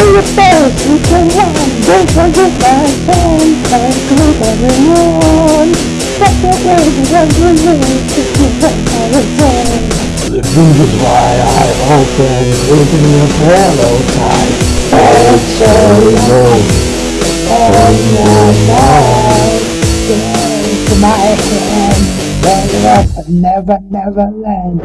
the best you can run. Don't forget my friend. And group everyone. But the baby was released. If you want my return. This is why I open within your pillow tight. Oh, sorry, long, On your mind. Into my hand. Never, never, never land.